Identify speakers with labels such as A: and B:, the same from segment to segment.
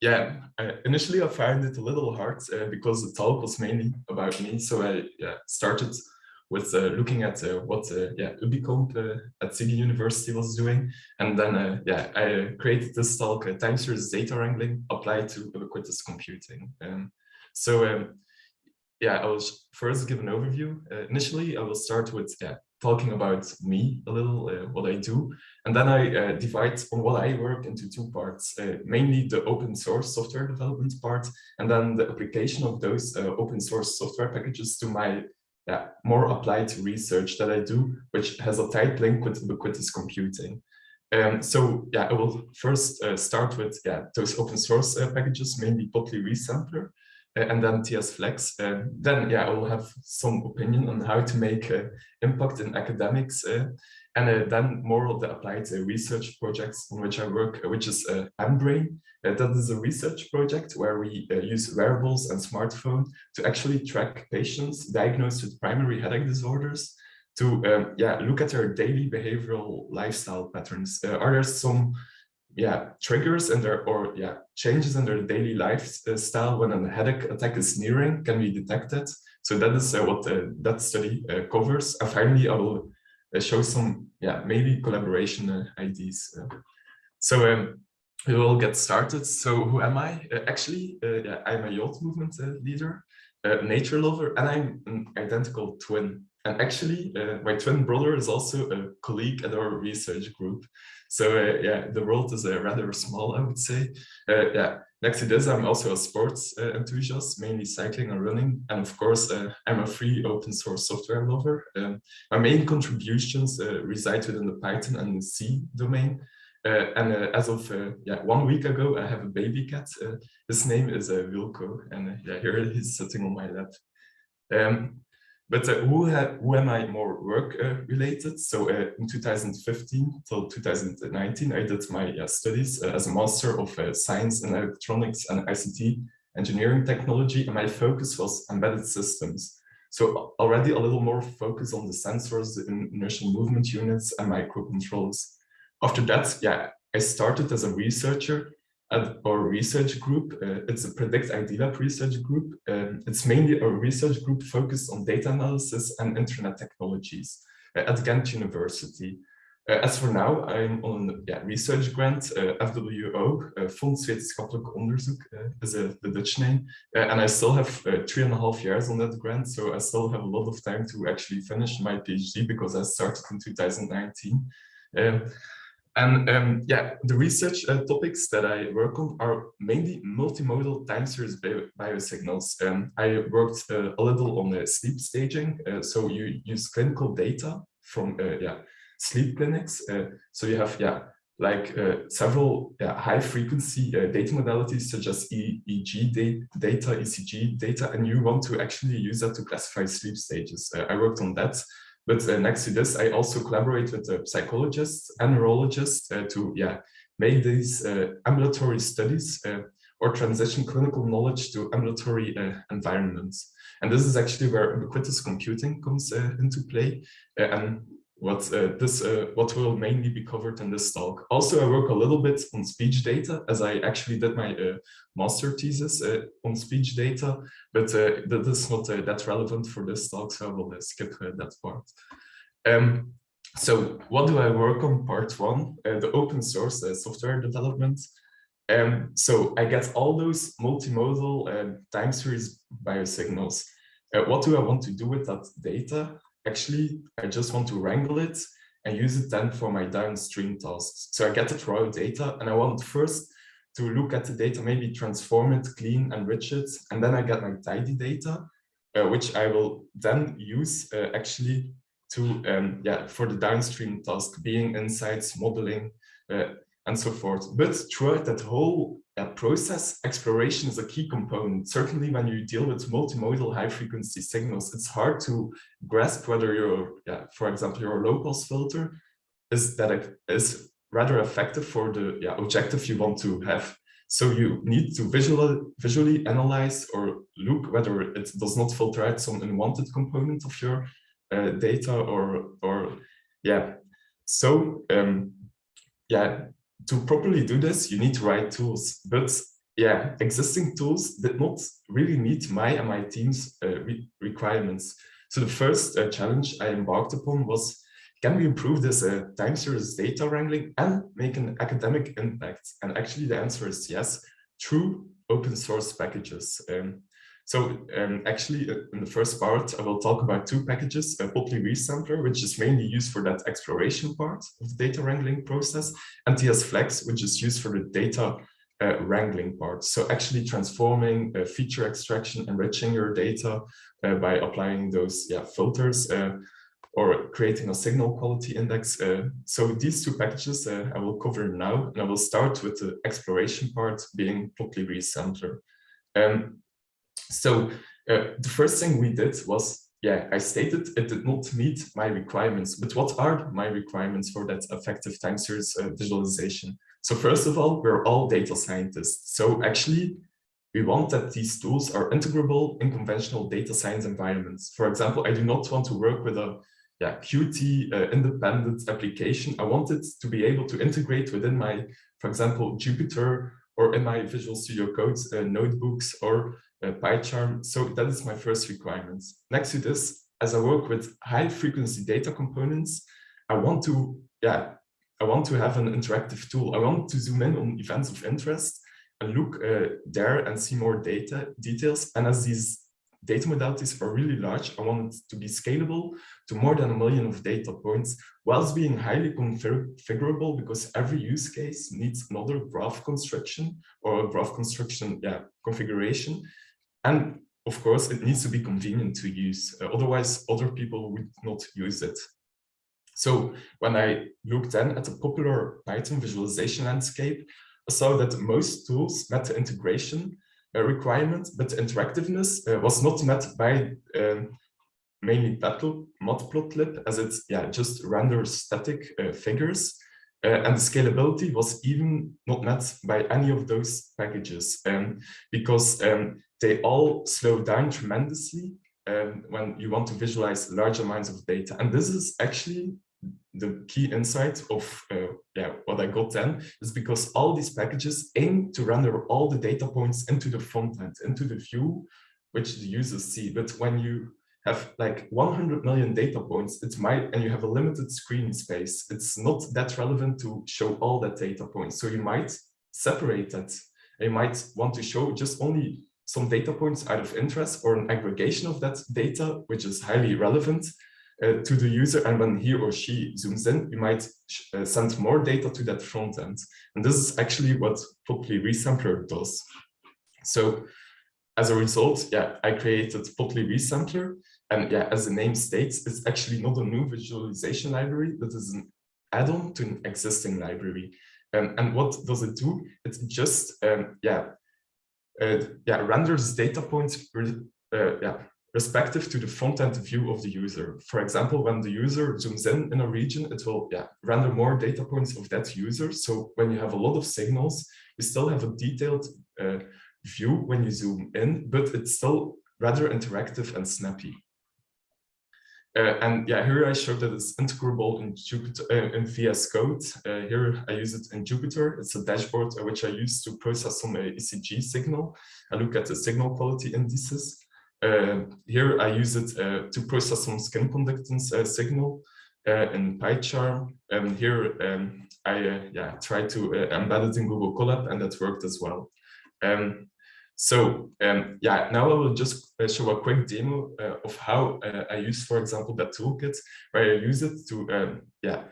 A: yeah, uh, initially I found it a little hard uh, because the talk was mainly about me. So I yeah, started with uh, looking at uh, what uh, yeah Ubicomp uh, at Siegen University was doing, and then yeah I created this talk time series data wrangling applied to ubiquitous computing. Um, so um, yeah, I will first give an overview. initially, I will start with yeah talking about me a little, uh, what I do. And then I uh, divide on what I work into two parts, uh, mainly the open source software development part, and then the application of those uh, open source software packages to my yeah, more applied research that I do, which has a tight link with ubiquitous computing. Um, so yeah, I will first uh, start with yeah, those open source uh, packages, mainly Plotly Resampler, and then TS Flex. Uh, then, yeah, I will have some opinion on how to make uh, impact in academics, and then more of the applied research projects on which I work, which is uh, mBrain. that is a research project where we use wearables and smartphone to actually track patients diagnosed with primary headache disorders to um, yeah look at their daily behavioral lifestyle patterns. Uh, are there some yeah triggers and their or yeah changes in their daily lifestyle when a headache attack is nearing can be detected. So that is uh, what uh, that study uh, covers. And finally i will uh, show some yeah maybe collaboration uh, ideas uh. so um, we will get started. So who am i? Actually yeah, i'm a youth movement leader nature lover and i'm an identical twin and actually my twin brother is also a colleague at our research group so uh, yeah, the world is uh, rather small, I would say. Uh, yeah, next to this, I'm also a sports uh, enthusiast, mainly cycling and running. And of course, uh, I'm a free open source software lover. Um, my main contributions uh, reside within the Python and the C domain. and as of yeah one week ago, I have a baby cat. his name is Wilco, and yeah, here he's sitting on my lap. Um, but uh, who, who am I more work uh, related? So uh, in 2015 till 2019, I did my studies uh, as a Master of uh, Science in Electronics and ICT Engineering Technology, and my focus was embedded systems. So already a little more focus on the sensors, the inertial movement units, and microcontrollers. After that, yeah, I started as a researcher at our research group. Uh, it's a Predict IDLab research group. Um, it's mainly a research group focused on data analysis and internet technologies uh, at Ghent University. Uh, as for now, I'm on yeah, research grant, uh, FWO, uh, Fonds Wetenschappelijk Onderzoek uh, is the Dutch name. and I still have three and a half years on that grant, so I still have a lot of time to actually finish my PhD because I started in 2019. And um, yeah, the research uh, topics that I work on are mainly multimodal time series bio biosignals. Um, I worked uh, a little on uh, sleep staging. Uh, so you use clinical data from uh, yeah sleep clinics. So you have yeah like several yeah, high frequency data modalities such as EEG data, ECG data, and you want to actually use that to classify sleep stages. I worked on that. But uh, next to this, I also collaborate with uh, psychologists and neurologists uh, to yeah make these uh, ambulatory studies or transition clinical knowledge to ambulatory environments. And this is actually where ubiquitous computing comes into play. and what uh, this uh, what will mainly be covered in this talk. Also, I work a little bit on speech data as I actually did my uh, master thesis uh, on speech data, but uh, that is not uh, that relevant for this talk, so I will skip that part. Um, so what do I work on part one, the open source software development. Um, so I get all those multimodal time series biosignals. what do I want to do with that data? Actually, I just want to wrangle it and use it then for my downstream tasks. So I get the raw data and I want first to look at the data, maybe transform it, clean, enrich it, and then I get my tidy data, uh, which I will then use uh, actually to, um, yeah, for the downstream task, being insights, modeling, uh, and so forth. But throughout that whole that process, exploration is a key component. Certainly when you deal with multimodal high frequency signals, it's hard to grasp whether your, yeah, for example, your low pass filter is that is rather effective for the yeah, objective you want to have. So you need to visually, visually analyze or look whether it does not filter out some unwanted component of your uh, data or, or yeah. So um, yeah, to properly do this, you need to write tools. But yeah, existing tools did not really meet my and my team's uh, re requirements. So the first uh, challenge I embarked upon was, can we improve this uh, time series data wrangling and make an academic impact? And actually the answer is yes, through open source packages. Um, so um, actually, uh, in the first part, I will talk about two packages, a Plotly Resampler, which is mainly used for that exploration part of the data wrangling process, and TS Flex, which is used for the data uh, wrangling part. So actually transforming uh, feature extraction, enriching your data uh, by applying those yeah, filters uh, or creating a signal quality index. Uh, so these two packages I will cover now, and I will start with the exploration part being Plotly Resampler. Um, so the first thing we did was yeah, I stated it did not meet my requirements, but what are my requirements for that effective time series uh, visualization? So first of all, we're all data scientists. So actually, we want that these tools are integrable in conventional data science environments. For example, I do not want to work with a yeah, Qt uh, independent application. I want it to be able to integrate within my, for example, Jupyter or in my Visual Studio Code uh, notebooks or uh, PyCharm. So that is my first requirement. Next to this, as I work with high frequency data components, I want to, yeah, I want to have an interactive tool. I want to zoom in on events of interest and look uh, there and see more data details. And as these data modalities are really large, I want it to be scalable to more than a million of data points, whilst being highly configurable because every use case needs another graph construction or a graph construction yeah, configuration. And of course, it needs to be convenient to use. Uh, otherwise, other people would not use it. So when I looked then at the popular Python visualization landscape, I saw that most tools met the integration uh, requirement, but interactiveness uh, was not met by um, mainly Matplotlib, as it yeah, just renders static uh, figures. Uh, and the scalability was even not met by any of those packages um, because um, they all slow down tremendously um, when you want to visualize large amounts of data. And this is actually the key insight of uh, yeah what I got then is because all these packages aim to render all the data points into the front end, into the view which the users see. But when you have like 100 million data points, it might, and you have a limited screen space, it's not that relevant to show all that data points. So you might separate that. You might want to show just only some data points out of interest or an aggregation of that data, which is highly relevant uh, to the user. And when he or she zooms in, you might uh, send more data to that front end. And this is actually what Plotly Resampler does. So as a result, yeah, I created Plotly Resampler. And yeah, as the name states, it's actually not a new visualization library, but is an add-on to an existing library. Um, and what does it do? It just, um, yeah, yeah, renders data points, uh, yeah, respective to the front-end view of the user. For example, when the user zooms in in a region, it will yeah, render more data points of that user. So when you have a lot of signals, you still have a detailed uh, view when you zoom in, but it's still rather interactive and snappy. Uh, and yeah, here I show that it's integrable in Jupyter uh, in VS Code. Uh, here I use it in Jupyter. It's a dashboard uh, which I use to process some uh, ECG signal. I look at the signal quality indices. Uh, here I use it to process some skin conductance signal in PyCharm. And here um, I yeah try to embed it in Google Colab, and that worked as well. Um, so um, yeah, now I will just uh, show a quick demo uh, of how uh, I use, for example, that toolkit, where I use it to um, yeah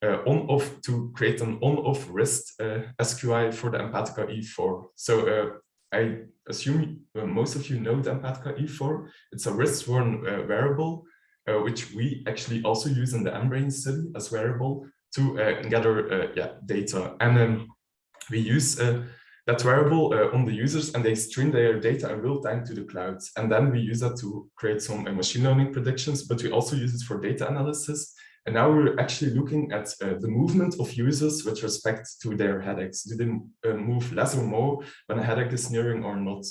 A: on-off to create an on-off wrist SQI for the Empatica E4. So I assume uh, most of you know the Empatica E4. It's a wrist-worn uh, wearable, uh, which we actually also use in the mBrain study as wearable to uh, gather uh, yeah, data. And um, we use uh, that wearable on the users and they stream their data in real time to the clouds. And then we use that to create some machine learning predictions, but we also use it for data analysis and now we're actually looking at uh, the movement of users with respect to their headaches. Do they uh, move less or more when a headache is nearing or not?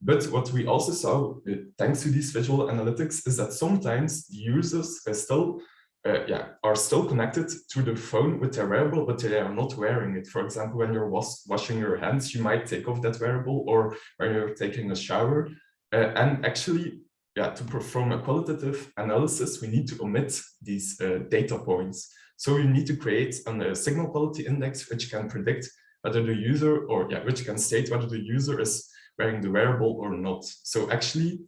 A: But what we also saw, uh, thanks to these visual analytics, is that sometimes the users still uh, yeah, are still connected to the phone with their wearable, but they are not wearing it. For example, when you're was washing your hands, you might take off that wearable or when you're taking a shower. Uh, and actually, yeah, to perform a qualitative analysis, we need to omit these uh, data points. So you need to create a signal quality index which can predict whether the user or yeah, which can state whether the user is wearing the wearable or not. So actually,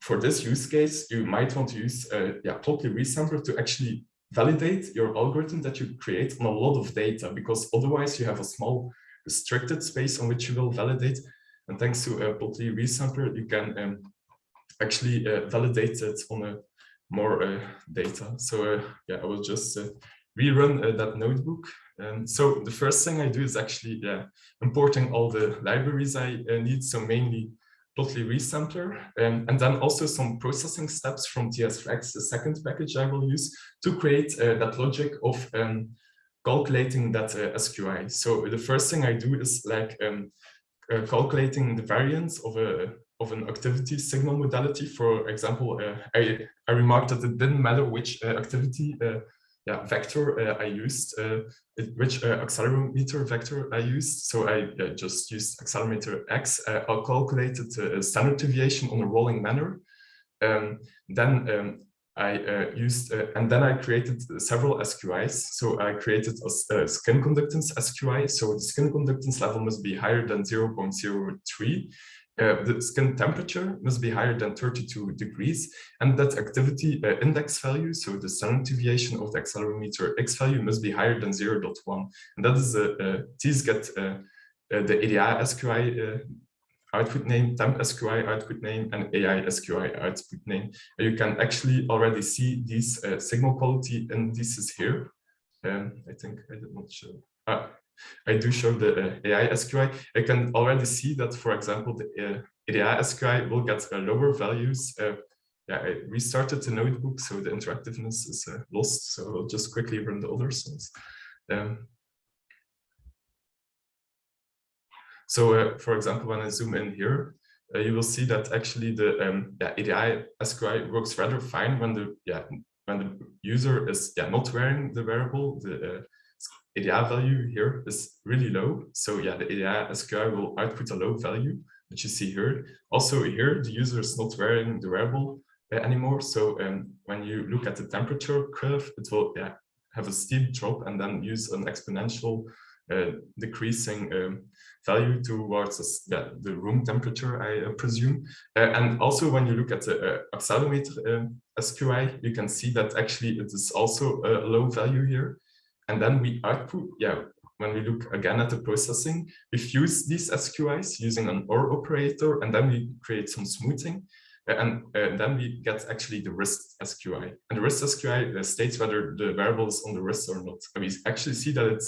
A: for this use case, you might want to use a yeah, Plotly resampler to actually validate your algorithm that you create on a lot of data, because otherwise you have a small restricted space on which you will validate. And thanks to a Plotly resampler, you can um, actually uh, validate it on a more uh, data. So uh, yeah, I will just uh, rerun uh, that notebook. Um, so the first thing I do is actually yeah, importing all the libraries I uh, need. So mainly Plotly resampler, um, and then also some processing steps from TS-Flex, the second package I will use to create uh, that logic of um, calculating that uh, SQI. So the first thing I do is like um, uh, calculating the variance of a of an activity signal modality. For example, uh, I I remarked that it didn't matter which uh, activity uh, yeah, vector uh, I used, uh, which uh, accelerometer vector I used. So I just used accelerometer X. I calculated the standard deviation on a rolling manner. Um, then um, I uh, used, uh, and then I created several SQIs. So I created a, a, skin conductance SQI. So the skin conductance level must be higher than 0.03. Uh, the skin temperature must be higher than 32 degrees and that activity uh, index value, so the standard deviation of the accelerometer X value must be higher than 0 0.1. And that is a, uh, these get uh, uh, the EDA SQI output name, temp SQI output name, and AI SQI output name. And you can actually already see these signal quality indices here. Um, I think I did not show. Ah, I do show the uh, AI SQI. I can already see that, for example, the uh, AI SQI will get uh, lower values. Uh, yeah, I restarted the notebook, so the interactiveness is uh, lost. So I'll just quickly run the other cells. Um, so, uh, for example, when I zoom in here, you will see that actually the um, yeah, EDA SQI works rather fine when the yeah when the user is yeah not wearing the wearable. The EDA value here is really low. So yeah, the EDA SQI will output a low value, which you see here. Also here, the user is not wearing the wearable uh, anymore. So um, when you look at the temperature curve, it will yeah, have a steep drop and then use an exponential uh, decreasing um, value towards yeah, the room temperature, I uh, presume. Uh, and also when you look at the uh, accelerometer um, SQI, you can see that actually it is also a low value here. And then we output, yeah, when we look again at the processing, we fuse these SQIs using an OR operator, and then we create some smoothing. And uh, then we get actually the wrist SQI. And the wrist SQI uh, states whether the wearable is on the wrist or not. And we actually see that it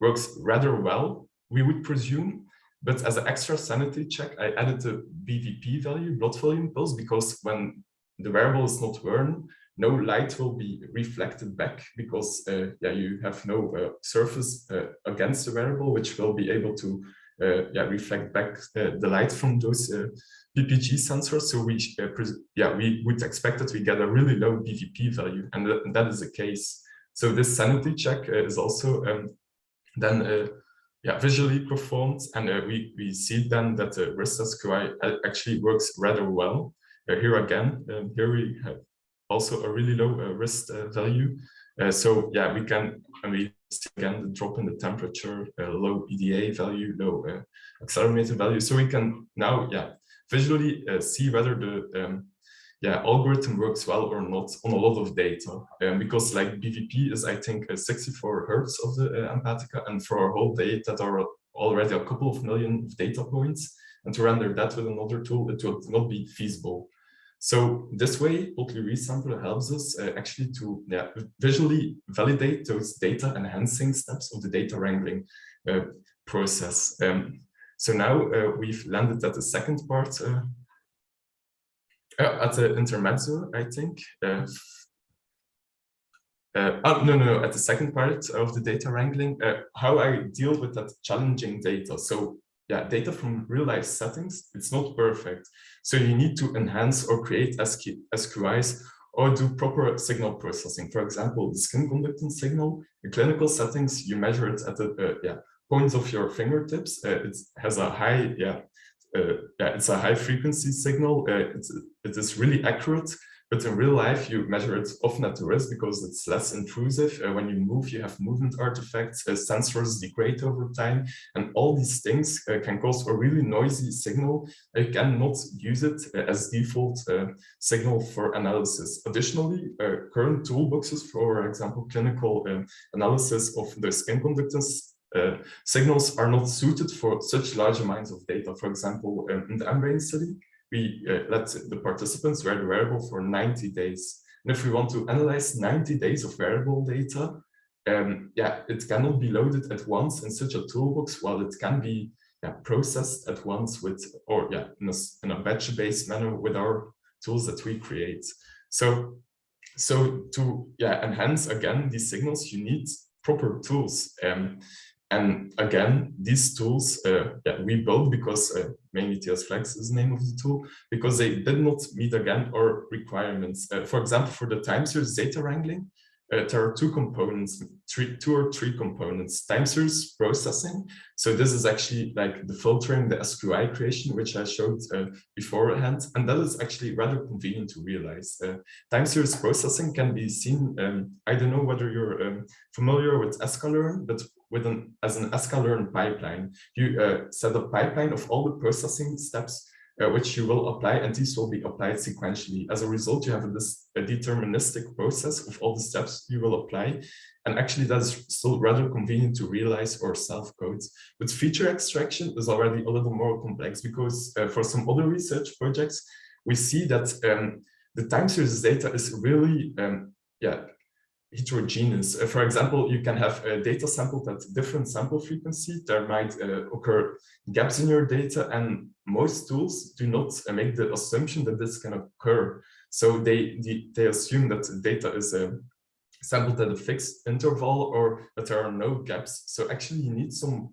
A: works rather well, we would presume. But as an extra sanity check, I added the BVP value, blood volume pulse, because when the wearable is not worn, no light will be reflected back because uh, yeah, you have no uh, surface uh, against the wearable, which will be able to uh, yeah, reflect back uh, the light from those PPG sensors. So we yeah we would expect that we get a really low BVP value, and, th that is the case. So this sanity check is also um, then yeah, visually performed, and uh, we, we see then that the wrist SQI actually works rather well. Uh, here again, um, here we have also a really low uh, wrist uh, value. Uh, so yeah, we can, and we again the drop in the temperature, low EDA value, low accelerometer value. So we can now, yeah, visually see whether the um, yeah, algorithm works well or not on a lot of data. Um, because like BVP is, I think, uh, 64 hertz of the uh, Empatica, and for a whole data, that are already a couple of million data points, and to render that with another tool, it would not be feasible. So this way, Plotly Resampler helps us uh, actually to yeah, visually validate those data enhancing steps of the data wrangling uh, process. Um, so now uh, we've landed at the second part, uh, uh, at the intermezzo, I think. Uh, oh, no, no, at the second part of the data wrangling, how I deal with that challenging data. So yeah, data from real life settings, it's not perfect. So you need to enhance or create SQ, SQIs or do proper signal processing. For example, the skin conductance signal, in clinical settings, you measure it at the uh, yeah, points of your fingertips. Uh, it has a high, yeah, uh, yeah, it's a high frequency signal. Uh, it's, it is really accurate but in real life, you measure it often at the wrist because it's less intrusive. Uh, when you move, you have movement artifacts, uh, sensors degrade over time, and all these things uh, can cause a really noisy signal. You cannot use it uh, as default uh, signal for analysis. Additionally, uh, current toolboxes, for example, clinical analysis of the skin conductance signals are not suited for such large amounts of data. For example, um, in the mBrain study, we uh, let the participants wear the wearable for 90 days. And if we want to analyze 90 days of wearable data, um, yeah, it cannot be loaded at once in such a toolbox, while it can be yeah, processed at once with, or yeah, in a, in a batch-based manner with our tools that we create. So, so to yeah, enhance again these signals, you need proper tools. Um, and again, these tools uh, we built because uh, mainly TS Flex is the name of the tool, because they did not meet again our requirements. Uh, for example, for the time series data wrangling, uh, there are two components, three, two or three components, time series processing. So this is actually like the filtering, the SQI creation, which I showed uh, beforehand. And that is actually rather convenient to realize. Uh, time series processing can be seen, um, I don't know whether you're um, familiar with sklearn, but with an as an sklearn pipeline. You uh, set a pipeline of all the processing steps uh, which you will apply, and these will be applied sequentially. As a result, you have a, this, a deterministic process of all the steps you will apply. And actually, that's still rather convenient to realize or self-code. But feature extraction is already a little more complex because uh, for some other research projects, we see that um, the time series data is really um, yeah, heterogeneous. Uh, for example, you can have a data sampled at different sample frequency. There might uh, occur gaps in your data and most tools do not uh, make the assumption that this can occur. So they, they, they assume that the data is uh, sampled at a fixed interval or that there are no gaps. So actually you need some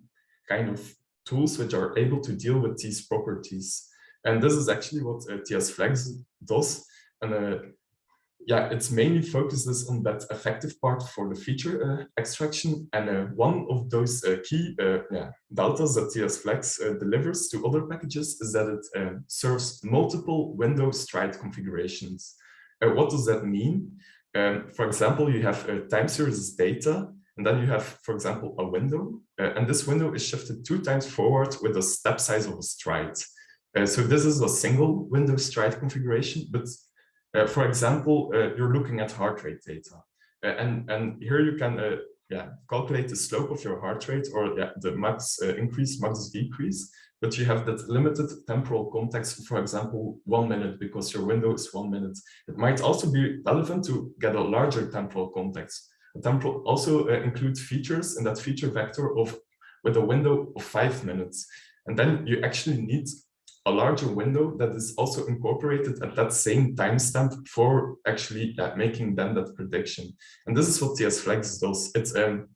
A: kind of tools which are able to deal with these properties. And this is actually what uh, TS Flex does. And uh, yeah, it's mainly focuses on that effective part for the feature uh, extraction. And uh, one of those uh, key uh, yeah, deltas that TS Flex uh, delivers to other packages is that it uh, serves multiple window stride configurations. what does that mean? Um, for example, you have a time series data, and then you have, for example, a window, and this window is shifted two times forward with a step size of a stride. so this is a single window stride configuration, but uh, for example, uh, you're looking at heart rate data. Uh, and, and here you can yeah, calculate the slope of your heart rate or yeah, the max increase, max decrease but you have that limited temporal context, for example, one minute, because your window is one minute. It might also be relevant to get a larger temporal context. Temporal also uh, includes features in that feature vector of with a window of five minutes. And then you actually need a larger window that is also incorporated at that same timestamp for actually making then that prediction. And this is what TS Flex does. It, um,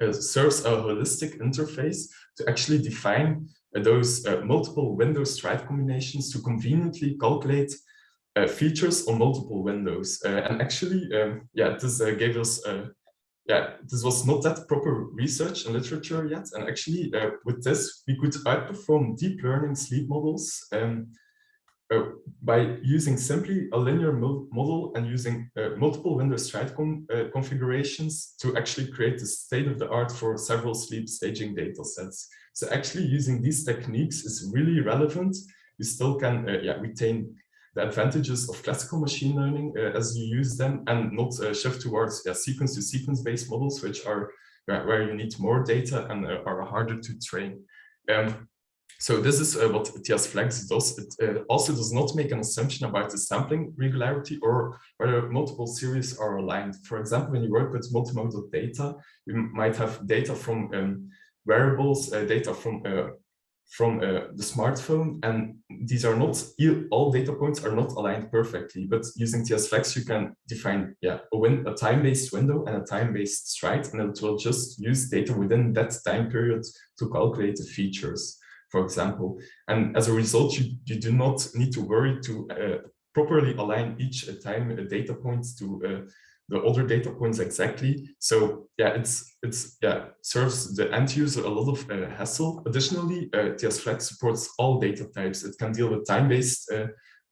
A: it serves a holistic interface to actually define uh, those uh, multiple window stride combinations to conveniently calculate uh, features on multiple windows. Uh, and actually, um, yeah, this uh, gave us uh, yeah, this was not that proper research and literature yet. And actually, uh, with this, we could outperform deep learning sleep models um, uh, by using simply a linear model and using uh, multiple window stride uh, configurations to actually create the state of the art for several sleep staging data sets. So actually using these techniques is really relevant. We still can uh, yeah, retain the advantages of classical machine learning uh, as you use them and not uh, shift towards sequence to sequence based models, which are where you need more data and uh, are harder to train. Um, so this is uh, what TS Flex does. It uh, also does not make an assumption about the sampling regularity or whether multiple series are aligned. For example, when you work with multimodal data, you might have data from um, uh, data from from uh, the smartphone and these are not all data points are not aligned perfectly but using TS Flex you can define yeah a, win, a time-based window and a time-based stride and it will just use data within that time period to calculate the features for example. And as a result you, you do not need to worry to uh, properly align each time a data points to the other data points exactly. So yeah, it's it's yeah serves the end user a lot of uh, hassle. Additionally, uh, TS Flex supports all data types. It can deal with time-based uh,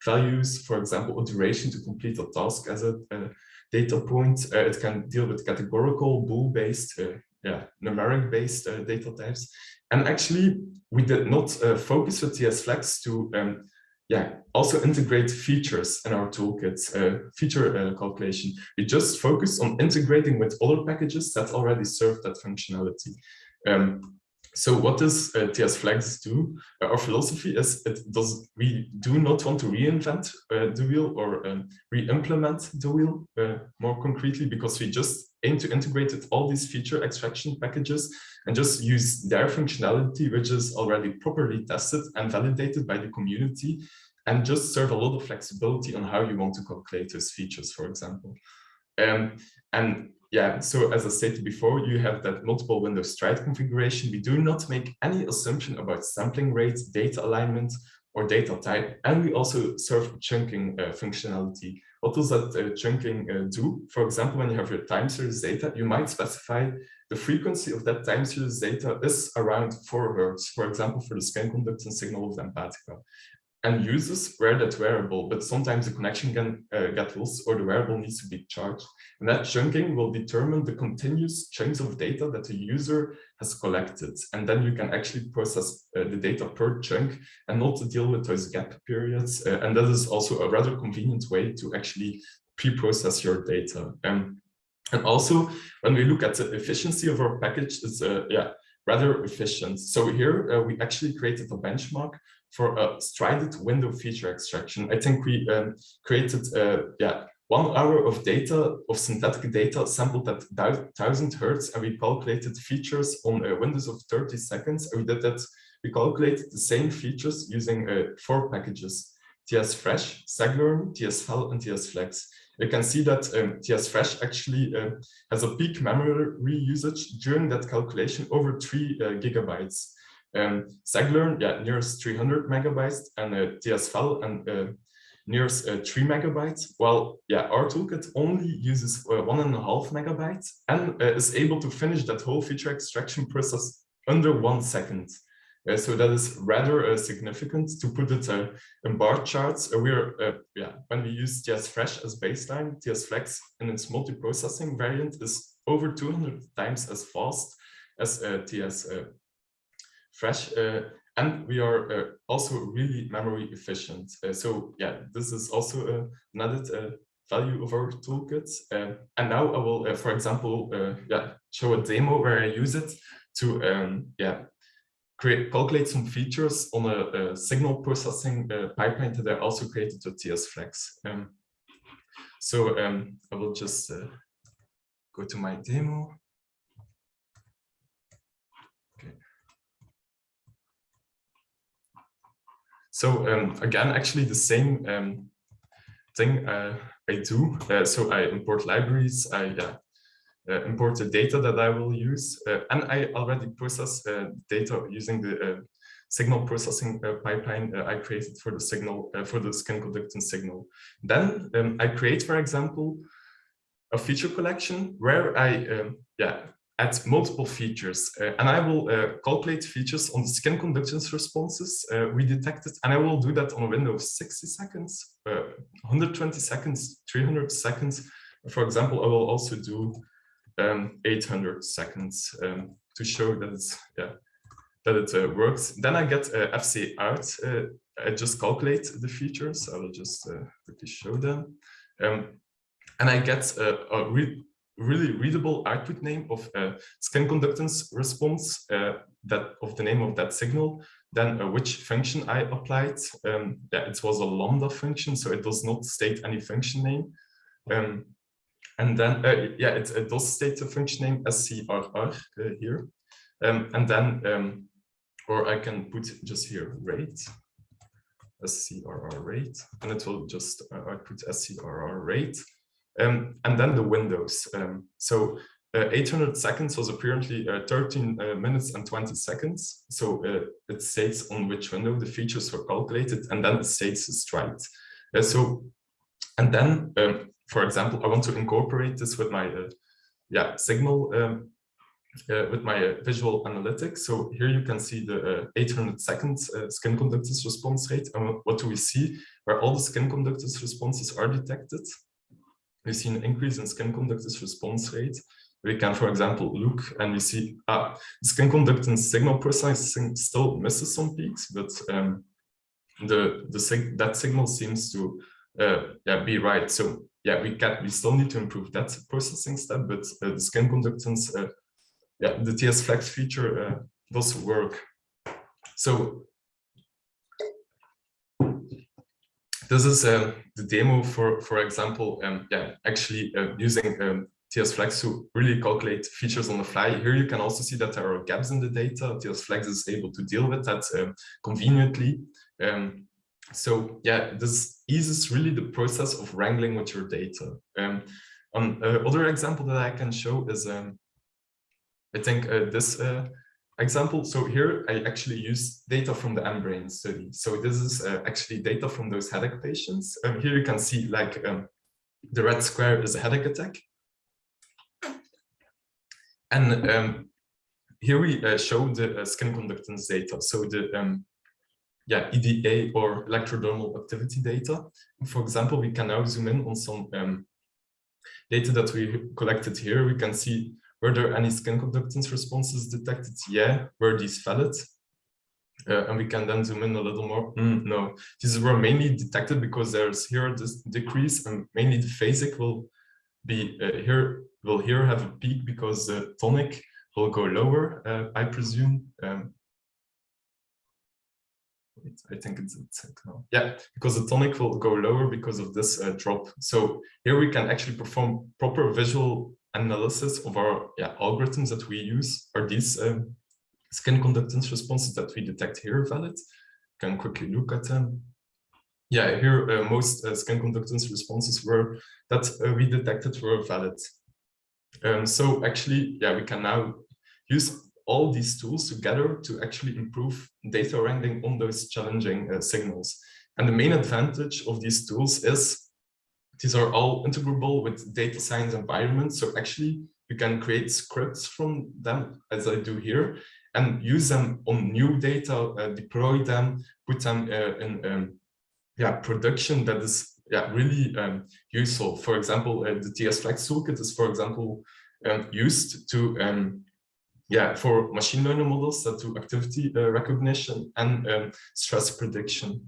A: values, for example, a duration to complete a task as a, a data point. Uh, it can deal with categorical, bool-based, uh, yeah, numeric-based uh, data types. And actually, we did not focus with TS Flex to um, yeah, also integrate features in our toolkits, uh, feature uh, calculation. We just focus on integrating with other packages that already serve that functionality. Um, so what does uh, TS Flex do? Uh, our philosophy is it does we do not want to reinvent uh, the wheel or um, re-implement the wheel uh, more concretely because we just aim to integrate with all these feature extraction packages and just use their functionality, which is already properly tested and validated by the community, and just serve a lot of flexibility on how you want to calculate those features, for example. Um, and yeah, so as I stated before, you have that multiple window stride configuration. We do not make any assumption about sampling rates, data alignment, or data type. And we also serve chunking uh, functionality. What does that uh, chunking uh, do? For example, when you have your time series data, you might specify the frequency of that time series data is around 4 hertz, for example, for the skin conductance signal of the Empatica and users wear that wearable, but sometimes the connection can uh, get lost or the wearable needs to be charged. And that chunking will determine the continuous chunks of data that the user has collected. And then you can actually process uh, the data per chunk and not deal with those gap periods. Uh, and that is also a rather convenient way to actually pre-process your data. Um, and also, when we look at the efficiency of our package, it's uh, yeah, rather efficient. So here uh, we actually created a benchmark for a strided window feature extraction. I think we um, created uh, yeah one hour of data of synthetic data sampled at 1000 hertz and we calculated features on uh, windows of 30 seconds. And we did that. We calculated the same features using uh, four packages: TS Fresh, SegLearn, TS-FEL, and TS Flex. You can see that um, TS Fresh actually uh, has a peak memory usage during that calculation over three uh, gigabytes. Um, SegLearn, yeah, nearest 300 megabytes, and uh, TS-FEL and uh, nearest uh, 3 megabytes. Well, yeah, our toolkit only uses uh, one and a half megabytes and uh, is able to finish that whole feature extraction process under one second. Uh, so that is rather uh, significant to put it uh, in bar charts. we're yeah when we use TS Fresh as baseline, TS Flex in its multi-processing variant is over 200 times as fast as TS fresh. Uh, and we are uh, also really memory efficient. Uh, so yeah, this is also an added value of our toolkit. and now I will, for example, yeah, show a demo where I use it to um, yeah create calculate some features on a, a signal processing uh, pipeline that I also created with TS Flex. Um, so um, I will just uh, go to my demo. So um, again, actually the same um, thing uh, I do. Uh, so I import libraries, I uh, uh import the data that I will use, uh, and I already process uh, data using the signal processing pipeline I created for the signal for the skin conductance signal. Then um, I create, for example, a feature collection where I um, yeah add multiple features uh, and I will uh, calculate features on the skin conductance responses uh, we detected and I will do that on a window of 60 seconds, uh, 120 seconds, 300 seconds. For example, I will also do um, 800 seconds um, to show that it's yeah that it uh, works. Then I get uh, FC out. I just calculate the features. I will just quickly show them. Um, and I get a re really readable output name of a skin conductance response uh, that of the name of that signal, then uh, which function I applied. Um, yeah, it was a lambda function, so it does not state any function name. Um, and then, uh, yeah, it, it, does state the function name SCRR uh, here. Um, and then, um, or I can put just here rate, SCRR rate, and it will just uh, output SCRR rate. Um, and then the windows. Um, so uh, 800 seconds was apparently uh, 13 uh, minutes and 20 seconds. So uh, it states on which window the features were calculated, and then it states the stride. Uh, so, and then, um, for example, I want to incorporate this with my uh, yeah signal um, with my visual analytics. So here you can see the uh, 800 seconds skin conductance response rate. And what do we see? Where all the skin conductance responses are detected, we see an increase in skin conductance response rate. We can, for example, look and we see ah, skin conductance signal processing still misses some peaks, but um, the the sig that signal seems to uh, yeah be right. So yeah, we can we still need to improve that processing step, but uh, the skin conductance uh, yeah, the TS Flex feature uh, does work. So this is uh, the demo for, for example, um, yeah, actually uh, using um, TS Flex to really calculate features on the fly. Here you can also see that there are gaps in the data. TS Flex is able to deal with that um, conveniently. Um, so yeah, this eases really the process of wrangling with your data. Um, another example that I can show is um, I think uh, this uh, example, so here I actually use data from the M-Brain study. So this is uh, actually data from those headache patients. Um, here you can see like um, the red square is a headache attack. And um, here we uh, show the uh, skin conductance data. So the um, yeah, EDA or electrodermal activity data. For example, we can now zoom in on some um, data that we collected here. We can see were there any skin conductance responses detected? Yeah. Were these valid? Uh, and we can then zoom in a little more. Mm, no, these were mainly detected because there's here this decrease and mainly the phasic will be uh, here, will here have a peak because the tonic will go lower, uh, I presume. Um, I think it's, it's yeah, because the tonic will go lower because of this uh, drop. So here we can actually perform proper visual analysis of our yeah, algorithms that we use are these um, skin conductance responses that we detect here valid. Can quickly look at them. Yeah, here uh, most uh, skin conductance responses were that uh, we detected were valid. Um, so actually, yeah, we can now use all these tools together to actually improve data wrangling on those challenging uh, signals. And the main advantage of these tools is these are all integrable with data science environments. So actually you can create scripts from them as I do here and use them on new data, uh, deploy them, put them uh, in um, yeah, production that is yeah, really um, useful. For example, uh, the TS Flex toolkit is, for example, um, used to um, yeah, for machine learning models that do activity uh, recognition and um, stress prediction.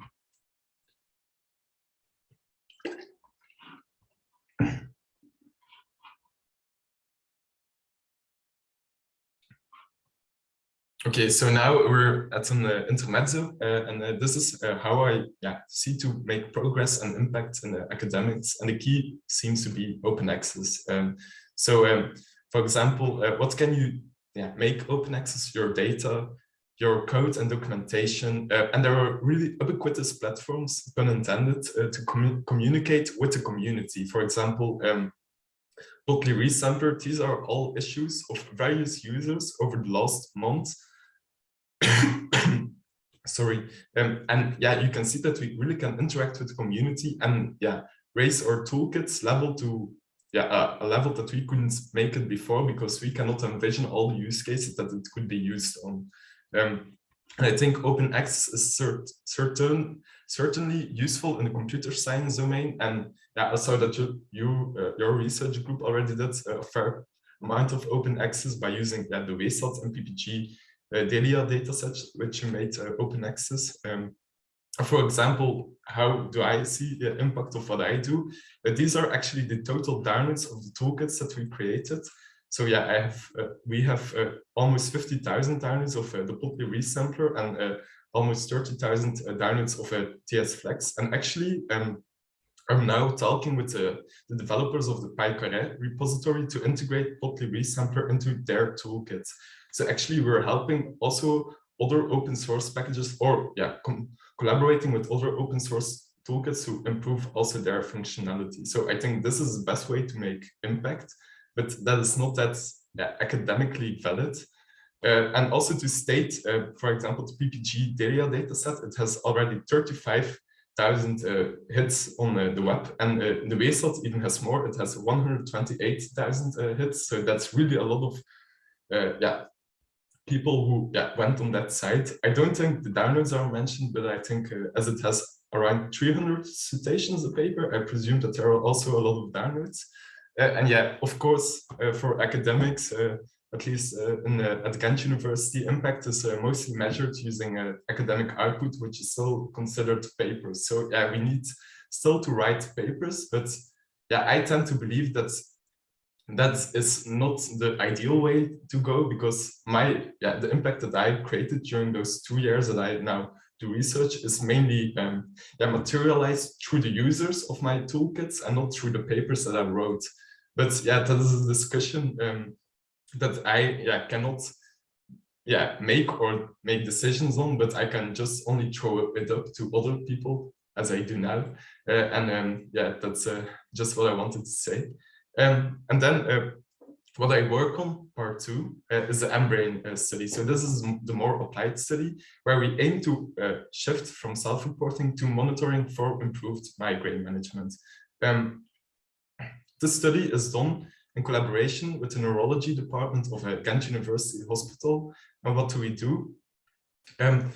A: Okay, so now we're at an uh, intermezzo, uh, and uh, this is uh, how I yeah, see to make progress and impact in the academics, and the key seems to be open access. Um, so, um, for example, uh, what can you yeah, make open access your data, your code and documentation, uh, and there are really ubiquitous platforms, pun intended, to commu communicate with the community. For example, um, Plotly Resampler, these are all issues of various users over the last month sorry. Um, and yeah you can see that we really can interact with the community and yeah raise our toolkits level to yeah a, level that we couldn't make it before because we cannot envision all the use cases that it could be used on. Um, and I think open access is cert certain certainly useful in the computer science domain. And yeah I saw that you, you uh, your research group already did a fair amount of open access by using yeah, the WESAD and PPG DaLiA dataset, which you made uh, open access. Um, for example, how do I see the impact of what I do? Uh, these are actually the total downloads of the toolkits that we created. So yeah, I have uh, we have uh, almost 50,000 downloads of uh, the Plotly resampler and almost 30,000 downloads of a TS Flex. And actually, um, I'm now talking with the, the developers of the PyCaret repository to integrate Plotly resampler into their toolkit. So actually we're helping also other open source packages or yeah, collaborating with other open source toolkits to improve also their functionality. So I think this is the best way to make impact, but that is not that yeah, academically valid. Uh, and also to state, uh, for example, the PPG DaLiA dataset, it has already 35 thousand uh, hits on uh, the web, and uh, the WESAD even has more. It has 128,000 uh, hits, so that's really a lot of uh, yeah people who yeah went on that site. I don't think the downloads are mentioned, but I think uh, as it has around 300 citations a paper, I presume that there are also a lot of downloads. and yeah, of course, for academics, at least uh, in at Ghent University, impact is uh, mostly measured using uh, academic output, which is still considered papers. So yeah, we need still to write papers, but yeah, I tend to believe that that is not the ideal way to go because my yeah the impact that I created during those two years that I now do research is mainly um, yeah, materialized through the users of my toolkits and not through the papers that I wrote. But yeah, that is a discussion um, that I yeah cannot yeah make or make decisions on, but I can just only throw it up to other people as I do now. Uh, and um, yeah, that's uh, just what I wanted to say. Um, and then uh, what I work on, part two, uh, is the mBrain uh, study. So this is the more applied study where we aim to uh, shift from self-reporting to monitoring for improved migraine management. Um, this study is done in collaboration with the neurology department of a Ghent University Hospital. And what do we do? Um,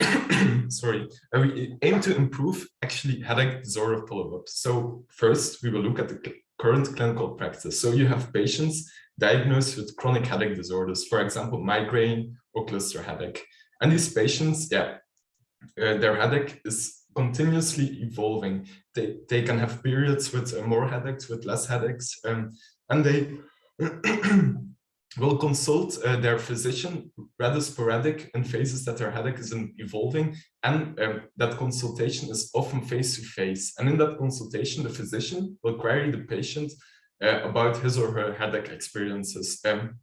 A: sorry, uh, we aim to improve actually headache disorder follow-up. So first, we will look at the current clinical practice. So you have patients diagnosed with chronic headache disorders, for example, migraine or cluster headache. And these patients, yeah, uh, their headache is continuously evolving. They, they can have periods with uh, more headaches, with less headaches. Um, and they will consult uh, their physician rather sporadic in phases that their headache is evolving and um, that consultation is often face-to-face and in that consultation the physician will query the patient uh, about his or her headache experiences. Um,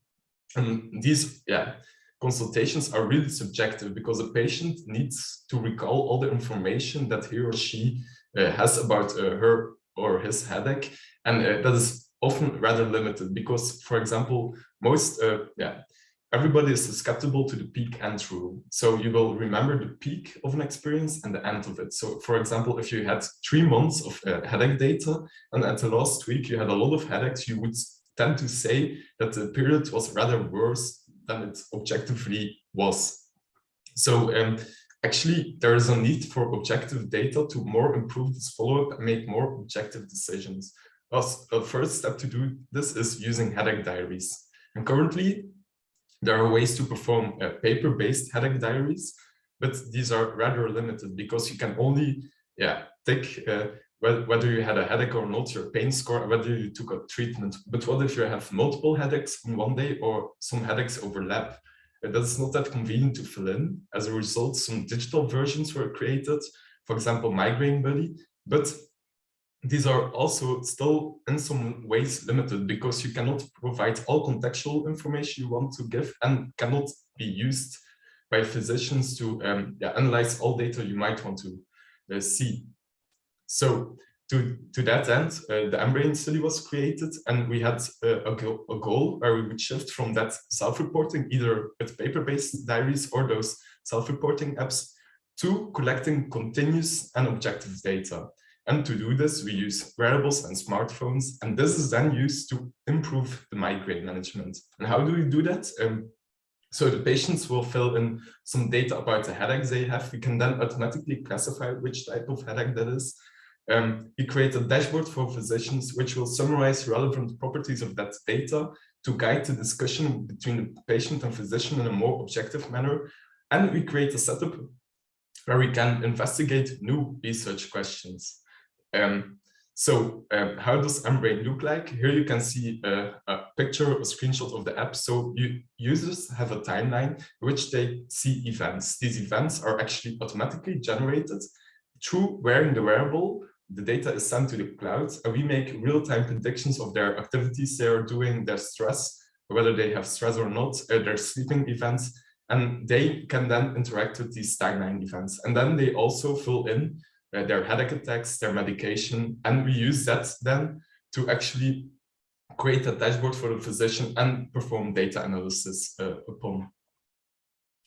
A: and these yeah consultations are really subjective because the patient needs to recall all the information that he or she uh, has about uh, her or his headache. And uh, that is often rather limited because, for example, most, uh, yeah, everybody is susceptible to the peak end rule. So you will remember the peak of an experience and the end of it. So for example, if you had three months of uh, headache data and at the last week you had a lot of headaches, you would tend to say that the period was rather worse than it objectively was. So um, actually there is a need for objective data to more improve this follow-up and make more objective decisions a first step to do this is using headache diaries. And currently, there are ways to perform uh, paper-based headache diaries, but these are rather limited because you can only yeah, take uh, whether you had a headache or not, your pain score, whether you took a treatment. But what if you have multiple headaches in one day or some headaches overlap? Uh, that's not that convenient to fill in. As a result, some digital versions were created, for example, Migraine Buddy, but these are also still in some ways limited because you cannot provide all contextual information you want to give and cannot be used by physicians to um, yeah, analyze all data you might want to uh, see. So to, to that end, uh, the mBrain study was created and we had uh, a, go a goal where we would shift from that self-reporting, either with paper-based diaries or those self-reporting apps, to collecting continuous and objective data. And to do this, we use wearables and smartphones, and this is then used to improve the migraine management. And how do we do that? Um, so the patients will fill in some data about the headaches they have. We can then automatically classify which type of headache that is. Um, we create a dashboard for physicians, which will summarize relevant properties of that data to guide the discussion between the patient and physician in a more objective manner. And we create a setup where we can investigate new research questions. Um, so um, how does mBrain look like? Here you can see a, a, picture, a screenshot of the app. So you, users have a timeline which they see events. These events are actually automatically generated through wearing the wearable. The data is sent to the cloud and we make real-time predictions of their activities they are doing, their stress, whether they have stress or not, uh, their sleeping events, and they can then interact with these timeline events. And then they also fill in uh, their headache attacks, their medication, and we use that then to actually create a dashboard for the physician and perform data analysis uh, upon.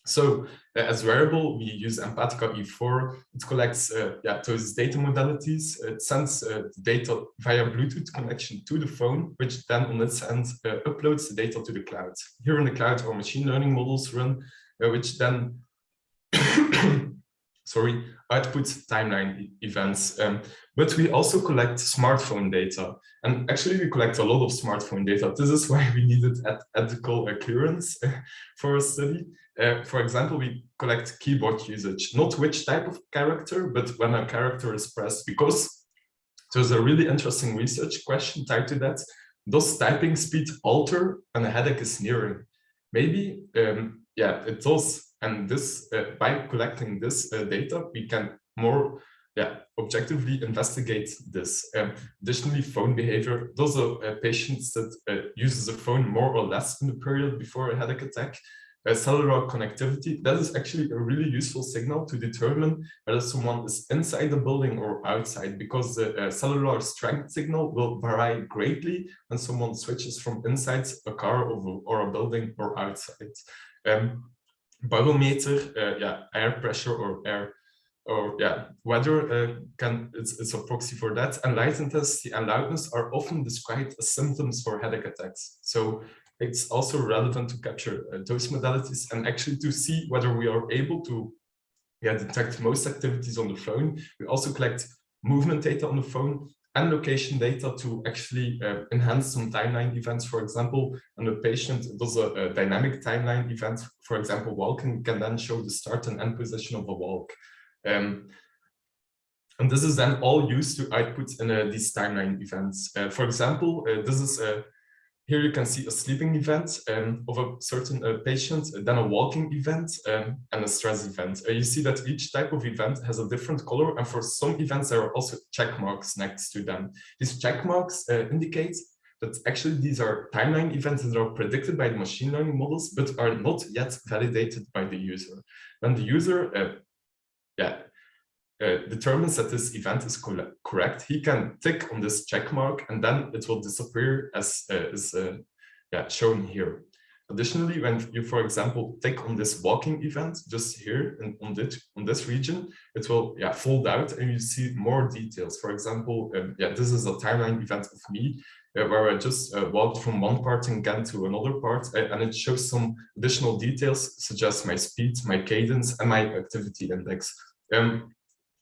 A: So uh, as wearable, we use Empatica E4. It collects uh, yeah, those data modalities. It sends uh, data via Bluetooth connection to the phone, which then on its end uh, uploads the data to the cloud. Here in the cloud, our machine learning models run, uh, which then sorry, output timeline events. Um, but we also collect smartphone data. And actually, we collect a lot of smartphone data. This is why we needed ethical clearance for a study. Uh, for example, we collect keyboard usage, not which type of character, but when a character is pressed, because there's a really interesting research question tied to that. Does typing speed alter when a headache is nearing? Maybe, um, yeah, it does. And this, uh, by collecting this uh, data, we can more yeah, objectively investigate this. Um, additionally, phone behavior, those are uh, patients that uh, uses a phone more or less in the period before a headache attack uh, cellular connectivity, that is actually a really useful signal to determine whether someone is inside the building or outside, because the uh, cellular strength signal will vary greatly when someone switches from inside a car or, or a building or outside. Um, barometer, uh, yeah, air pressure or air or yeah, weather uh, can it's, it's a proxy for that. And light intensity and loudness are often described as symptoms for headache attacks. So it's also relevant to capture uh, those modalities and actually to see whether we are able to yeah, detect most activities on the phone. We also collect movement data on the phone and location data to actually uh, enhance some timeline events. For example, when a patient does a, a, dynamic timeline event, for example, walking, can then show the start and end position of a walk. Um, and this is then all used to output in uh, these timeline events. Uh, for example, uh, this is a here you can see a sleeping event um, of a certain uh, patient, then a walking event um, and a stress event. Uh, you see that each type of event has a different color and for some events there are also check marks next to them. These check marks uh, indicate that actually these are timeline events that are predicted by the machine learning models but are not yet validated by the user. When the user uh, yeah, uh, determines that this event is correct, he can tick on this check mark and then it will disappear as uh, is uh, yeah, shown here. Additionally, when you, for example, tick on this walking event just here in, on, this, on this region, it will yeah, fold out and you see more details. For example, um, yeah, this is a timeline event of me uh, where I just uh, walked from one part in Ghent to another part, uh, and it shows some additional details, such as my speed, my cadence, and my activity index. Um,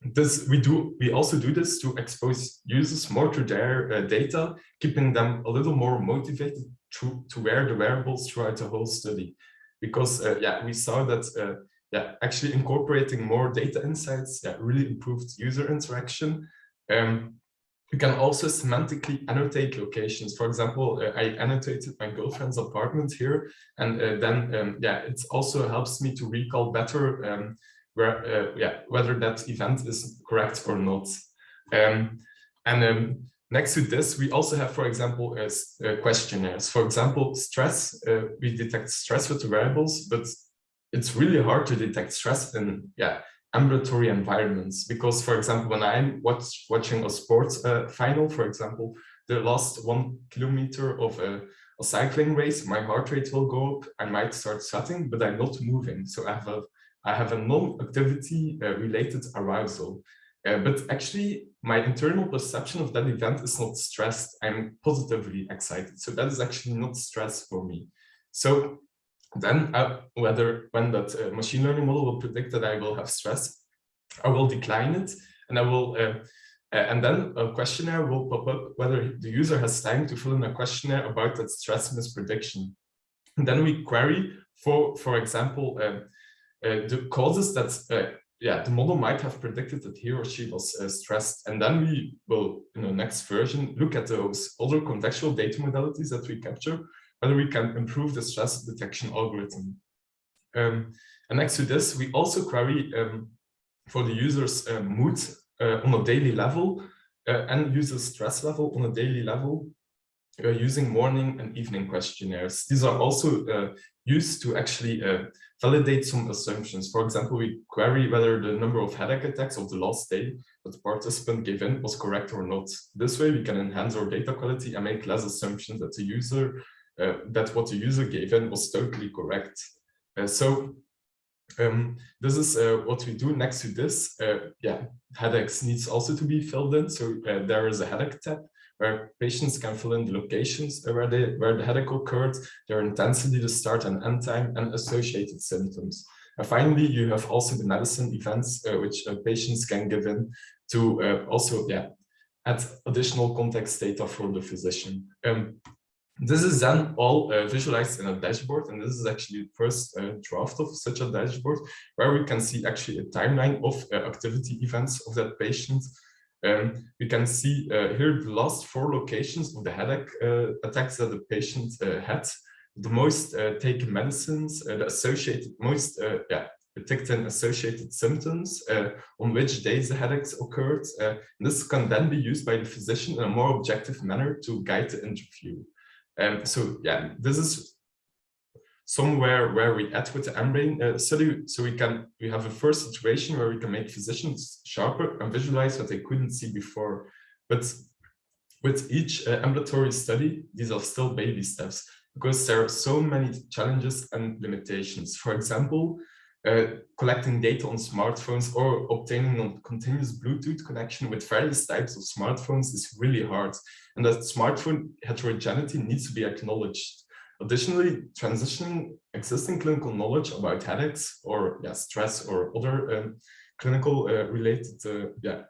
A: this we do we also do this to expose users more to their uh, data keeping them a little more motivated to to wear the wearables throughout the whole study because uh, yeah we saw that uh, yeah actually incorporating more data insights yeah really improved user interaction um you can also semantically annotate locations. For example, uh, I annotated my girlfriend's apartment here, and uh, then um, yeah, it also helps me to recall better um, uh, yeah, whether that event is correct or not. Um, and um, next to this, we also have, for example, as uh, questionnaires. For example, stress, uh, we detect stress with the wearables, but it's really hard to detect stress in yeah, ambulatory environments because, for example, when I'm watch, watching a sports uh, final, for example, the last one kilometer of a, a, cycling race, my heart rate will go up, I might start sweating, but I'm not moving. So I have a I have a non-activity uh, related arousal. Uh, but actually, my internal perception of that event is not stressed. I'm positively excited. So that is actually not stress for me. So then uh, whether when that uh, machine learning model will predict that I will have stress, I will decline it and I will uh, uh, and then a questionnaire will pop up whether the user has time to fill in a questionnaire about that stress misprediction. And then we query for, for example, um, the causes that uh, yeah the model might have predicted that he or she was uh, stressed and then we will in the next version look at those other contextual data modalities that we capture whether we can improve the stress detection algorithm um, and next to this we also query um, for the user's uh, mood uh, on a daily level uh, and user stress level on a daily level using morning and evening questionnaires. These are also used to actually validate some assumptions. For example, we query whether the number of headache attacks of the last day that the participant gave in was correct or not. This way we can enhance our data quality and make less assumptions that the user, uh, that what the user gave in was totally correct. Uh, so Um, this is uh, what we do next to this. Uh, yeah, headaches needs also to be filled in. So uh, there is a headache tab where patients can fill in the locations where they where the headache occurred, their intensity, the start and end time, and associated symptoms. And finally, you have also the medicine events uh, which uh, patients can give in to uh, also yeah add additional context data for the physician. Um, this is then all uh, visualized in a dashboard, and this is actually the first uh, draft of such a dashboard, where we can see actually a timeline of uh, activity events of that patient. Um, we can see uh, here the last four locations of the headache uh, attacks that the patient uh, had, the most taken medicines, the associated most yeah detecting associated symptoms, on which days the headaches occurred. this can then be used by the physician in a more objective manner to guide the interview. Um, so yeah, this is somewhere where we add with the mBrain uh, study, so we can we have a first situation where we can make physicians sharper and visualize what they couldn't see before. But with each uh, ambulatory study, these are still baby steps because there are so many challenges and limitations. For example, uh, collecting data on smartphones or obtaining a continuous Bluetooth connection with various types of smartphones is really hard. And that smartphone heterogeneity needs to be acknowledged. Additionally, transitioning existing clinical knowledge about headaches or yeah, stress or other um, clinical uh, related uh, yeah,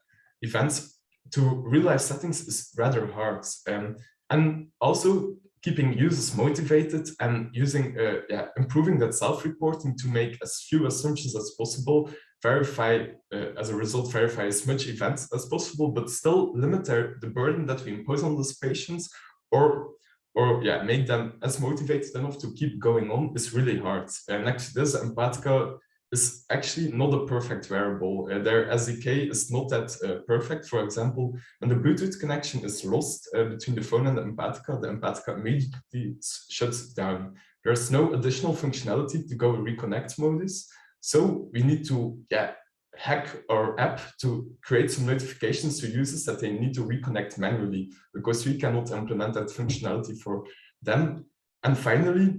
A: events to real life settings is rather hard. Um, and also keeping users motivated and using uh, yeah, improving that self-reporting to make as few assumptions as possible verify uh, as a result verify as much events as possible but still limit the burden that we impose on those patients or or yeah make them as motivated enough to keep going on is really hard and actually this empatica is actually not a perfect wearable. Uh, their SDK is not that uh, perfect. For example, when the Bluetooth connection is lost uh, between the phone and the Empatica, the Empatica immediately shuts down. There's no additional functionality to go reconnect modus. So we need to yeah, hack our app to create some notifications to users that they need to reconnect manually because we cannot implement that functionality for them. And finally,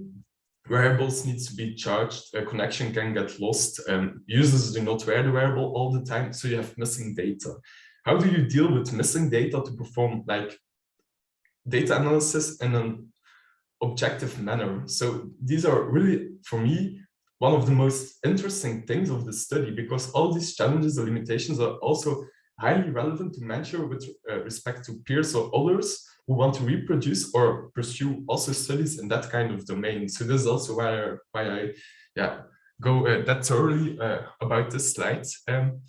A: wearables need to be charged, a connection can get lost, um, users do not wear the wearable all the time, so you have missing data. How do you deal with missing data to perform like data analysis in an objective manner? So these are really, for me, one of the most interesting things of the study because all these challenges and limitations are also highly relevant to measure with uh, respect to peers or others who want to reproduce or pursue also studies in that kind of domain. So this is also why, why I yeah, go uh, that thoroughly uh, about this slide. Um,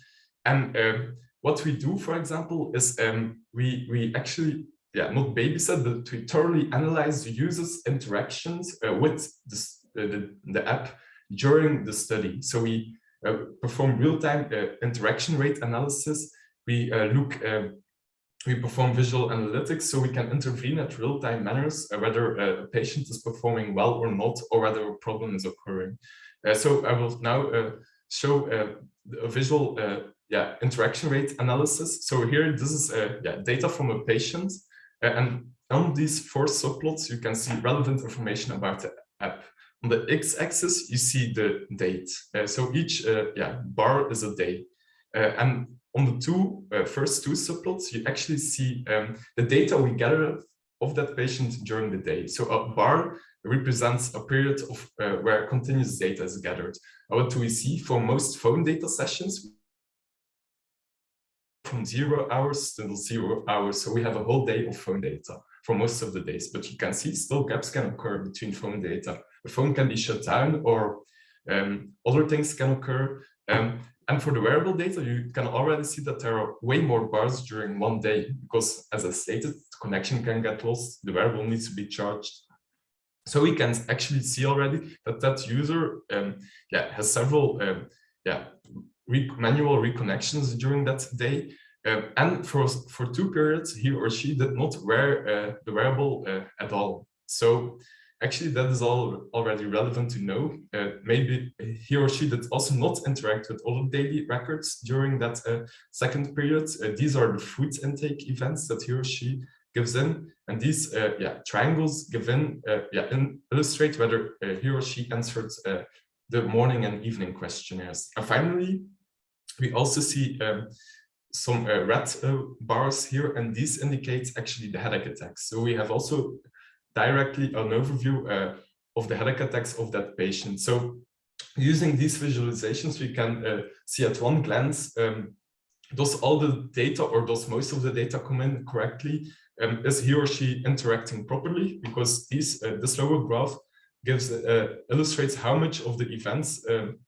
A: and um, what we do, for example, is um, we, we actually, yeah, not babysit, but we thoroughly analyze the user's interactions uh, with this, uh, the, the app during the study. So we uh, perform real-time uh, interaction rate analysis. We look um, we perform visual analytics so we can intervene at real-time manners uh, whether uh, a patient is performing well or not or whether a problem is occurring. Uh, so I will now uh, show uh, a visual uh, yeah, interaction rate analysis. So here this is yeah, data from a patient and on these four subplots you can see relevant information about the app. On the x-axis you see the date. so each yeah, bar is a day. and on the two uh, first two subplots, you actually see um, the data we gather of that patient during the day. So a bar represents a period of uh, where continuous data is gathered. what do we see for most phone data sessions? From zero hours to zero hours. So we have a whole day of phone data for most of the days, but you can see still gaps can occur between phone data. The phone can be shut down or um, other things can occur. Um, and for the wearable data, you can already see that there are way more bars during one day because, as I stated, connection can get lost, the wearable needs to be charged. So we can actually see already that that user um, yeah, has several um, yeah, re manual reconnections during that day. Um, and for, for two periods, he or she did not wear uh, the wearable uh, at all. So actually that is all already relevant to know. Uh, maybe he or she did also not interact with other daily records during that uh, second period. Uh, these are the food intake events that he or she gives in. And these uh, yeah, triangles give in, uh, yeah, in illustrate whether uh, he or she answered the morning and evening questionnaires. And finally, we also see um, some red bars here, and these indicate actually the headache attacks. So we have also directly an overview uh, of the headache attacks of that patient. So using these visualizations, we can uh, see at one glance, um, does all the data or does most of the data come in correctly? Um, is he or she interacting properly? Because these, uh, this lower graph gives uh, illustrates how much of the events um,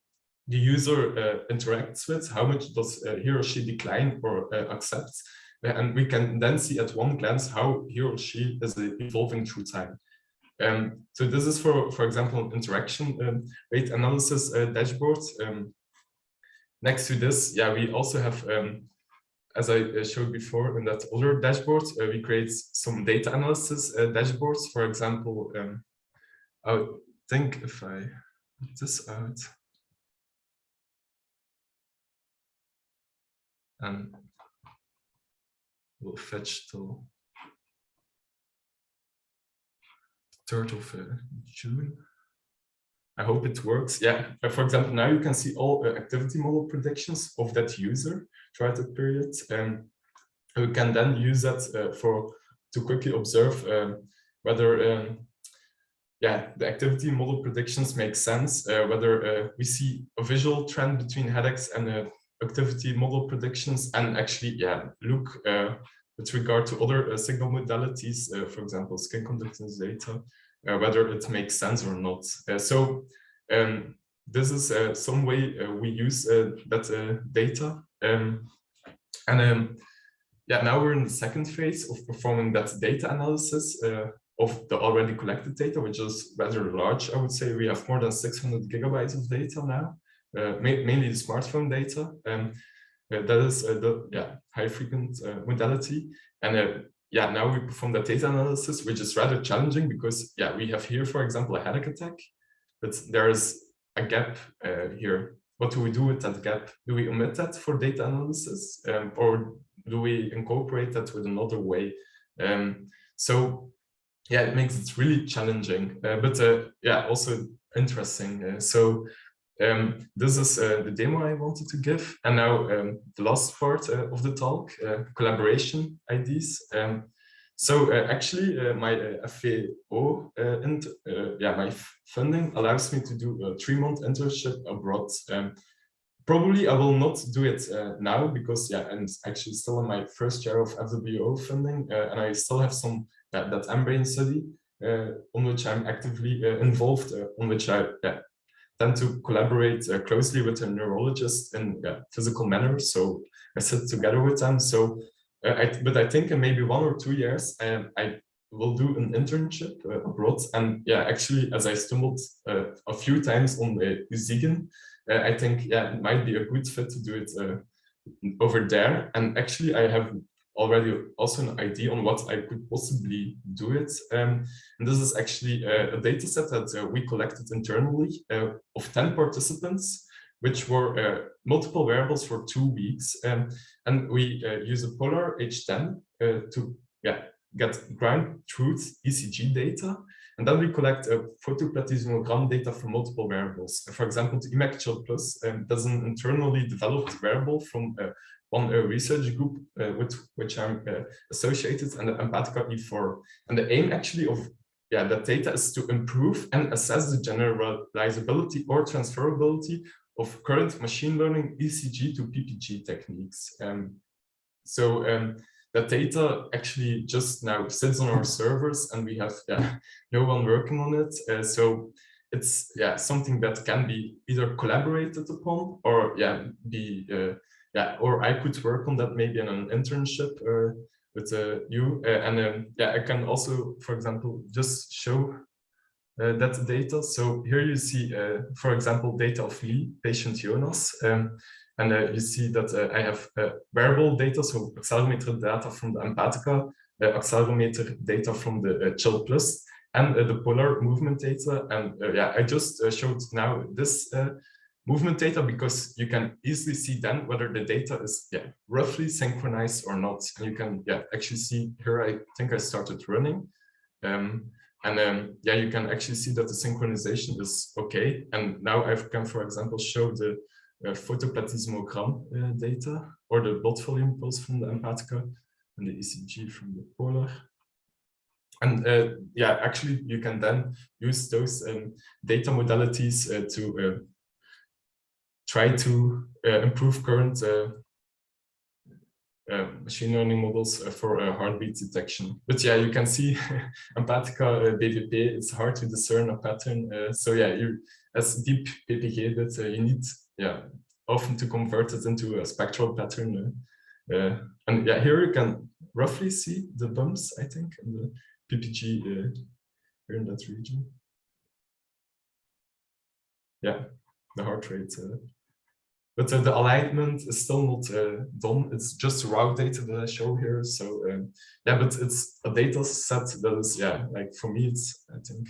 A: the user uh, interacts with, how much does uh, he or she decline or uh, accepts. And we can then see at one glance how he or she is evolving through time. Um, so this is for, for example, interaction um, rate analysis uh. Um, next to this, yeah, we also have, um, as I uh, showed before in that other dashboard, uh, we create some data analysis uh, dashboards. For example, um, I think if I put this out, and we'll fetch till 3rd of uh, June. I hope it works. Yeah, uh, for example, now you can see all uh, activity model predictions of that user throughout the period. And we can then use that uh, for to quickly observe um, whether um, yeah, the activity model predictions make sense, uh, whether uh, we see a visual trend between headaches and activity model predictions and actually yeah, look with regard to other uh, signal modalities, uh, for example, skin conductance data, uh, whether it makes sense or not. so um, this is some way we use that data. Um, and um, yeah, now we're in the second phase of performing that data analysis of the already collected data, which is rather large, I would say. We have more than 600 gigabytes of data now, uh, mainly the smartphone data. Um, uh, that is uh, the yeah high frequent uh, modality. And yeah, now we perform that data analysis, which is rather challenging because yeah, we have here, for example, a headache attack, but there is a gap here. What do we do with that gap? Do we omit that for data analysis um, or do we incorporate that with another way? Um, so yeah, it makes it really challenging, uh, but uh, yeah, also interesting. Uh, so um, this is uh, the demo I wanted to give. And now um, the last part uh, of the talk, uh, collaboration ideas. Um, so uh, actually uh, my uh, FWO and yeah, my funding allows me to do a three-month internship abroad. Um, probably I will not do it now because yeah, I'm actually still in my first year of FWO funding and I still have some that, that study on which I'm actively involved, on which I yeah, tend to collaborate uh, closely with a neurologist in yeah, physical manner. So I sit together with them. So, uh, I, but I think in maybe one or two years, I will do an internship uh, abroad. And yeah, actually, as I stumbled uh, a few times on the Uni Siegen, uh, I think yeah, it might be a good fit to do it uh, over there. And actually, I have already also an idea on what I could possibly do it. Um, and this is actually a, a data set that uh, we collected internally uh, of 10 participants, which were uh, multiple wearables for two weeks. Um, and we uh, use a Polar H10 uh, to yeah, get ground truth ECG data. And then we collect a photoplethysmogram data from multiple wearables. For example, the imec Plus um, does an internally developed wearable from uh, one a research group uh, with which I'm uh, associated and the Empatica E4. And the aim actually of yeah, that data is to improve and assess the generalizability or transferability of current machine learning ECG to PPG techniques. Um, so um, that data actually just now sits on our servers and we have yeah, no one working on it. Uh, so it's yeah something that can be either collaborated upon or yeah be uh, yeah, or I could work on that maybe in an internship uh, with uh, you. Uh, and um, yeah, I can also, for example, just show uh, that data. So here you see, uh, for example, data of Lee, patient Jonas. Um, and uh, you see that I have wearable data, so accelerometer data from the Empatica, accelerometer data from the Chill Plus, and the polar movement data. And yeah, I just showed now this movement data because you can easily see then whether the data is yeah roughly synchronized or not and you can yeah actually see here i think i started running um, and yeah, you can actually see that the synchronization is okay. And now I can, for example, show the uh, uh, data or the blood volume pulse from the Empatica and the ECG from the Polar. And uh, yeah, actually, you can then use those um, data modalities uh, to uh, try to uh, improve current uh, machine learning models uh, for uh, heartbeat detection. But yeah, you can see Empatica BVP, it's hard to discern a pattern. so yeah, you as deep PPG that you need yeah often to convert it into a spectral pattern. and yeah, here you can roughly see the bumps, I think, in the PPG here in that region. Yeah, the heart rate but uh, the alignment is still not uh, done. It's just raw data that I show here. So um, yeah, but it's a data set that is, yeah, like for me, it's, I think,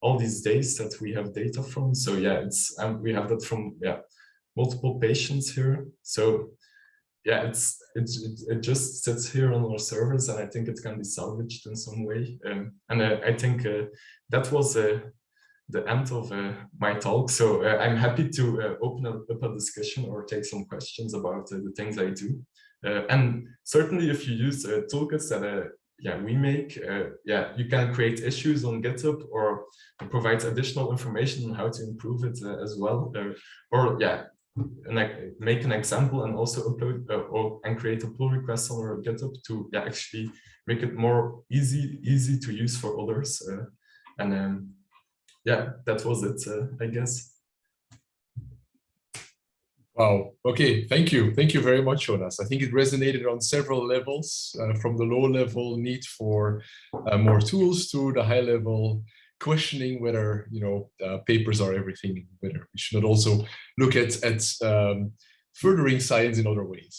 A: all these days that we have data from. So yeah, it's, and we have that from, yeah, multiple patients here. So yeah, it's, it, it, just sits here on our servers and I think it can be salvaged in some way. Um, and uh, I think uh, that was a, the end of uh, my talk. So uh, I'm happy to uh, open up a discussion or take some questions about uh, the things I do. Uh, and certainly if you use uh, toolkits that yeah, we make, yeah, you can create issues on GitHub or provide additional information on how to improve it as well. or yeah, and make an example and also upload or and create a pull request on our GitHub to yeah, actually make it more easy easy to use for others. and um, yeah, that was it, uh, I guess.
B: Wow. Okay. Thank you. Thank you very much, Jonas. I think it resonated on several levels, uh, from the low level need for uh, more tools to the high level questioning whether you know uh, papers are everything, whether we should not also look at at um, furthering science in other ways.